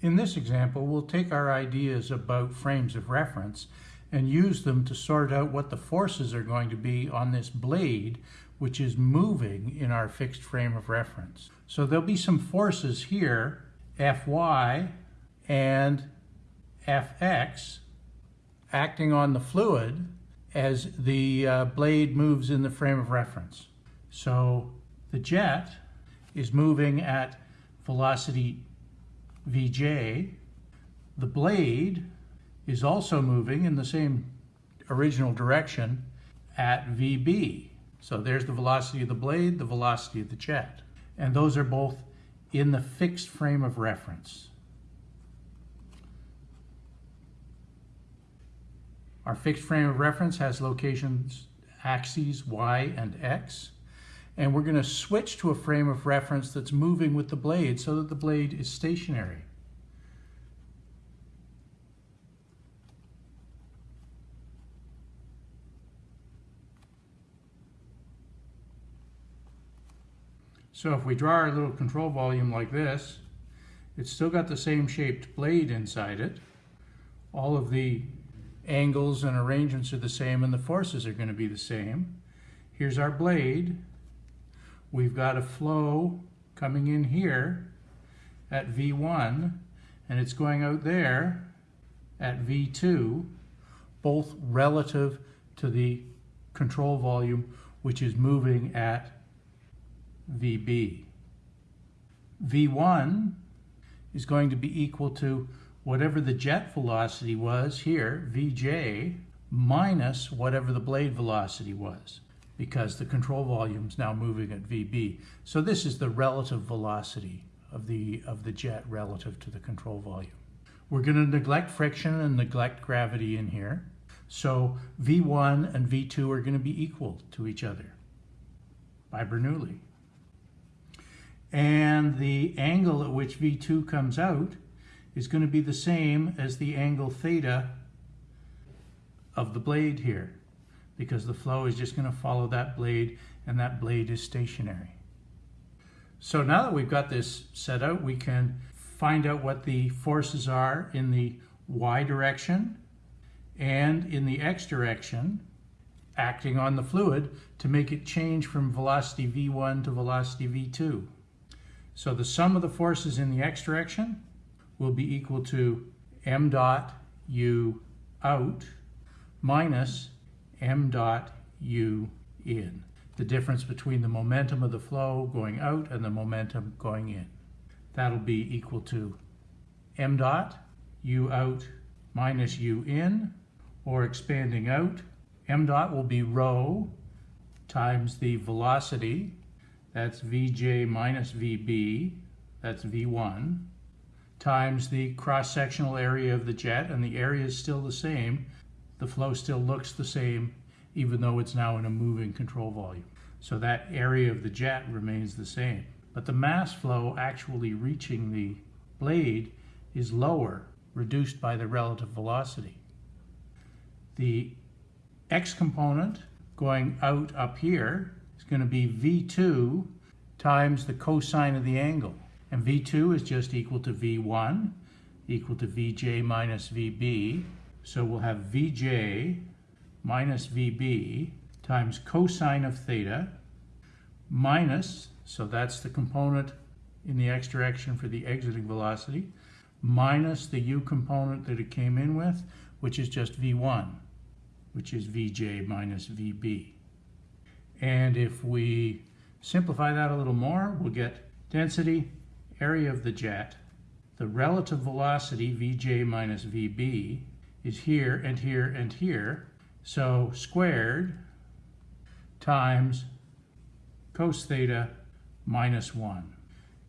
In this example, we'll take our ideas about frames of reference and use them to sort out what the forces are going to be on this blade which is moving in our fixed frame of reference. So there'll be some forces here, Fy and Fx, acting on the fluid as the uh, blade moves in the frame of reference. So the jet is moving at velocity Vj. The blade is also moving in the same original direction at Vb. So there's the velocity of the blade, the velocity of the jet. And those are both in the fixed frame of reference. Our fixed frame of reference has locations axes y and x. And we're going to switch to a frame of reference that's moving with the blade so that the blade is stationary. So if we draw our little control volume like this, it's still got the same shaped blade inside it. All of the angles and arrangements are the same and the forces are going to be the same. Here's our blade. We've got a flow coming in here at V1 and it's going out there at V2, both relative to the control volume which is moving at VB. V1 is going to be equal to whatever the jet velocity was here, Vj, minus whatever the blade velocity was, because the control volume is now moving at Vb. So this is the relative velocity of the, of the jet relative to the control volume. We're going to neglect friction and neglect gravity in here. So V1 and V2 are going to be equal to each other by Bernoulli and the angle at which V2 comes out is going to be the same as the angle theta of the blade here because the flow is just going to follow that blade and that blade is stationary. So now that we've got this set out, we can find out what the forces are in the y direction and in the x direction acting on the fluid to make it change from velocity v1 to velocity v2. So the sum of the forces in the x direction will be equal to m dot u out minus m dot u in. The difference between the momentum of the flow going out and the momentum going in. That'll be equal to m dot u out minus u in, or expanding out, m dot will be rho times the velocity that's Vj minus Vb, that's V1, times the cross-sectional area of the jet, and the area is still the same. The flow still looks the same, even though it's now in a moving control volume. So that area of the jet remains the same. But the mass flow actually reaching the blade is lower, reduced by the relative velocity. The x component going out up here is going to be V2 times the cosine of the angle. And V2 is just equal to V1 equal to Vj minus Vb. So we'll have Vj minus Vb times cosine of theta minus, so that's the component in the x direction for the exiting velocity, minus the u component that it came in with, which is just V1, which is Vj minus Vb. And if we simplify that a little more, we'll get density, area of the jet, the relative velocity, Vj minus Vb, is here and here and here. So squared times cos theta minus 1.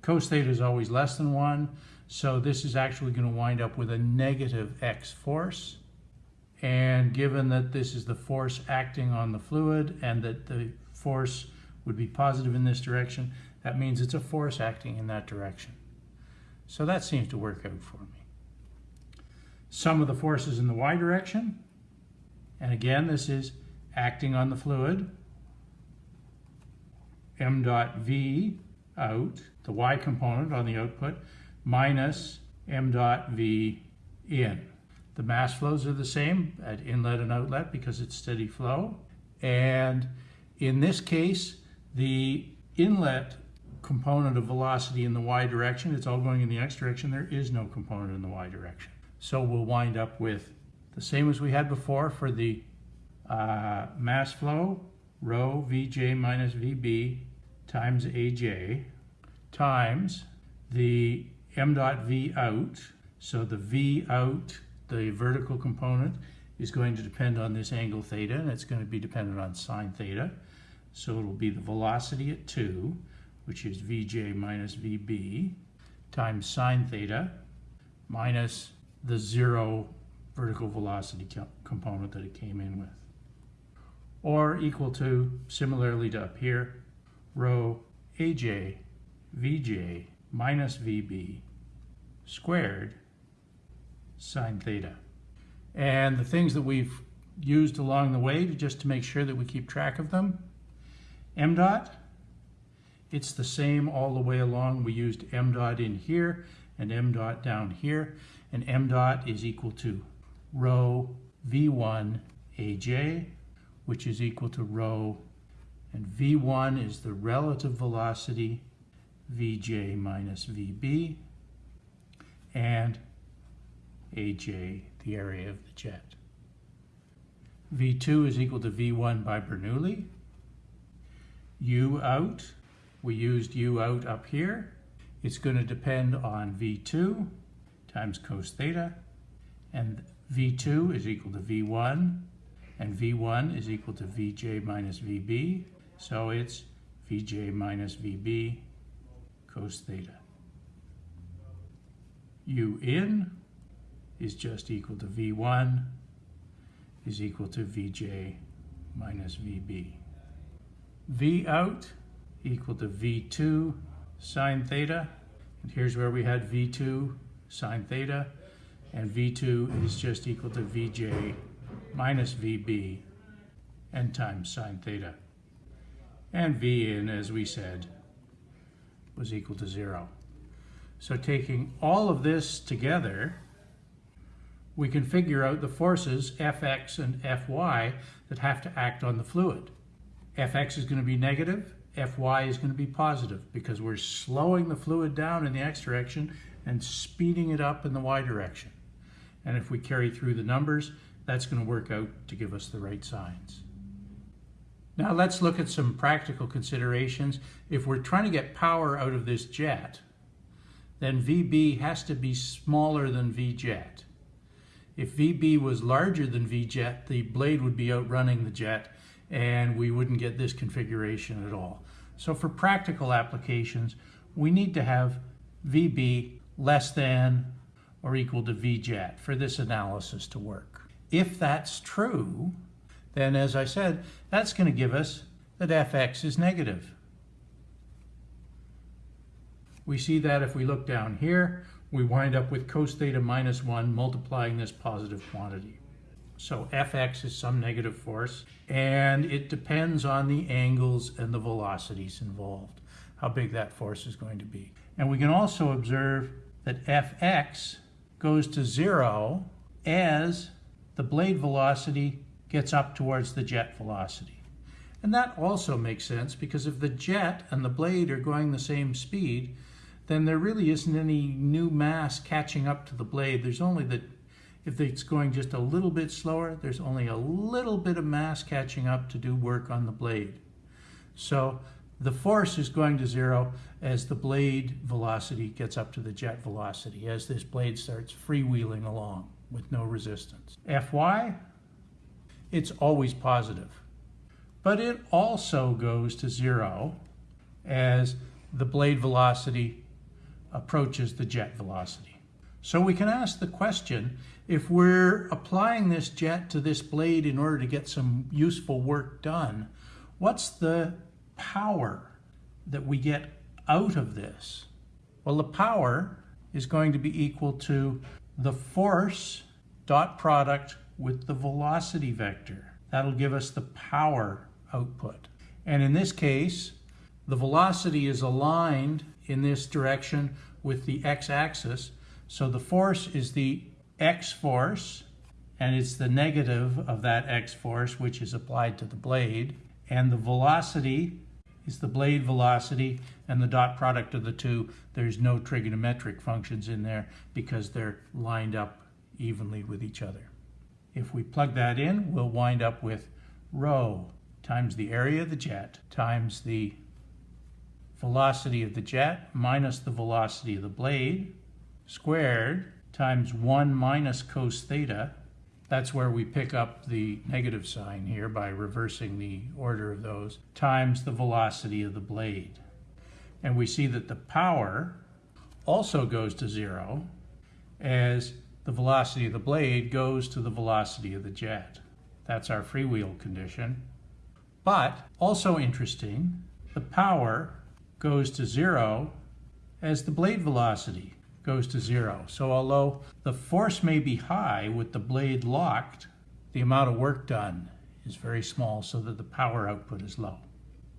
Cos theta is always less than 1, so this is actually going to wind up with a negative x force. And given that this is the force acting on the fluid and that the force would be positive in this direction, that means it's a force acting in that direction. So that seems to work out for me. Sum of the forces in the y direction, and again this is acting on the fluid, m dot v out, the y component on the output, minus m dot v in. The mass flows are the same at inlet and outlet because it's steady flow. And in this case, the inlet component of velocity in the y direction, it's all going in the x direction, there is no component in the y direction. So we'll wind up with the same as we had before for the uh, mass flow, rho Vj minus Vb times Aj times the m dot V out. So the V out, the vertical component, is going to depend on this angle theta, and it's going to be dependent on sine theta. So it'll be the velocity at 2, which is Vj minus Vb, times sine theta, minus the zero vertical velocity component that it came in with. Or equal to, similarly to up here, rho Aj Vj minus Vb squared sine theta. And the things that we've used along the way just to make sure that we keep track of them, m dot, it's the same all the way along. We used m dot in here and m dot down here, and m dot is equal to rho v1 aj, which is equal to rho, and v1 is the relative velocity Vj minus Vb, and Aj, the area of the jet. V2 is equal to V1 by Bernoulli. U out, we used U out up here. It's going to depend on V2 times cos theta, and V2 is equal to V1, and V1 is equal to Vj minus Vb, so it's Vj minus Vb cos theta. U in is just equal to V1 is equal to Vj minus Vb. V out equal to V2 sine theta. And here's where we had V2 sine theta. And V2 is just equal to Vj minus Vb n times sine theta. And V in, as we said, was equal to zero. So taking all of this together, we can figure out the forces Fx and Fy that have to act on the fluid. Fx is going to be negative, Fy is going to be positive because we're slowing the fluid down in the x direction and speeding it up in the y direction. And if we carry through the numbers, that's going to work out to give us the right signs. Now let's look at some practical considerations. If we're trying to get power out of this jet, then VB has to be smaller than VJet. If VB was larger than VJet, the blade would be outrunning the jet and we wouldn't get this configuration at all. So for practical applications, we need to have VB less than or equal to VJet for this analysis to work. If that's true, then as I said, that's going to give us that fx is negative. We see that if we look down here, we wind up with cos theta minus 1 multiplying this positive quantity. So fx is some negative force, and it depends on the angles and the velocities involved, how big that force is going to be. And we can also observe that fx goes to 0 as the blade velocity gets up towards the jet velocity. And that also makes sense because if the jet and the blade are going the same speed, then there really isn't any new mass catching up to the blade. There's only the, if it's going just a little bit slower, there's only a little bit of mass catching up to do work on the blade. So the force is going to zero as the blade velocity gets up to the jet velocity, as this blade starts freewheeling along with no resistance. Fy, it's always positive. But it also goes to zero as the blade velocity approaches the jet velocity. So we can ask the question, if we're applying this jet to this blade in order to get some useful work done, what's the power that we get out of this? Well, the power is going to be equal to the force dot product with the velocity vector. That'll give us the power output. And in this case, the velocity is aligned in this direction with the x-axis, So the force is the x force, and it's the negative of that x force which is applied to the blade. And the velocity is the blade velocity, and the dot product of the two, there's no trigonometric functions in there because they're lined up evenly with each other. If we plug that in, we'll wind up with rho times the area of the jet times the velocity of the jet minus the velocity of the blade squared times 1 minus cos theta. That's where we pick up the negative sign here by reversing the order of those, times the velocity of the blade. And we see that the power also goes to zero as the velocity of the blade goes to the velocity of the jet. That's our freewheel condition. But also interesting, the power goes to zero as the blade velocity goes to zero. So although the force may be high with the blade locked, the amount of work done is very small so that the power output is low.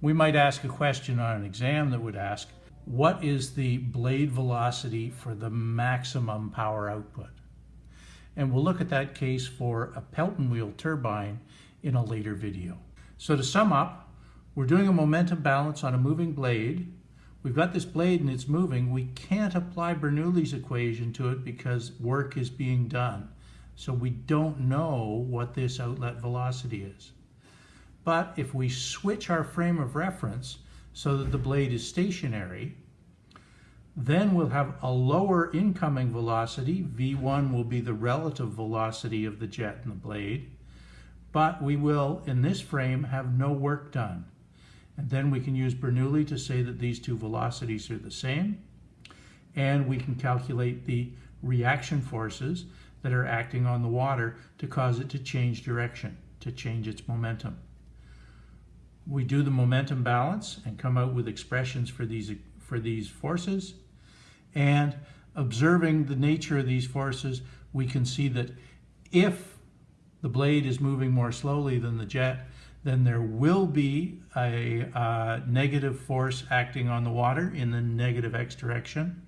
We might ask a question on an exam that would ask, what is the blade velocity for the maximum power output? And we'll look at that case for a Pelton wheel turbine in a later video. So to sum up, we're doing a momentum balance on a moving blade. We've got this blade and it's moving. We can't apply Bernoulli's equation to it because work is being done. So we don't know what this outlet velocity is. But if we switch our frame of reference so that the blade is stationary, then we'll have a lower incoming velocity. V1 will be the relative velocity of the jet and the blade. But we will, in this frame, have no work done. And then we can use Bernoulli to say that these two velocities are the same. And we can calculate the reaction forces that are acting on the water to cause it to change direction, to change its momentum. We do the momentum balance and come out with expressions for these, for these forces. And observing the nature of these forces, we can see that if the blade is moving more slowly than the jet, then there will be a uh, negative force acting on the water in the negative x direction.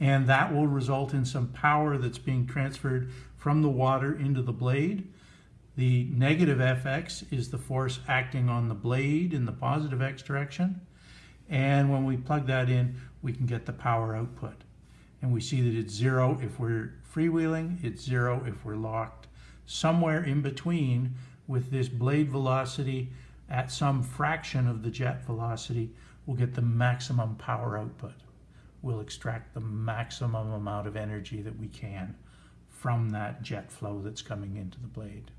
And that will result in some power that's being transferred from the water into the blade. The negative Fx is the force acting on the blade in the positive x direction. And when we plug that in, we can get the power output. And we see that it's zero if we're freewheeling, it's zero if we're locked. Somewhere in between with this blade velocity at some fraction of the jet velocity, we'll get the maximum power output. We'll extract the maximum amount of energy that we can from that jet flow that's coming into the blade.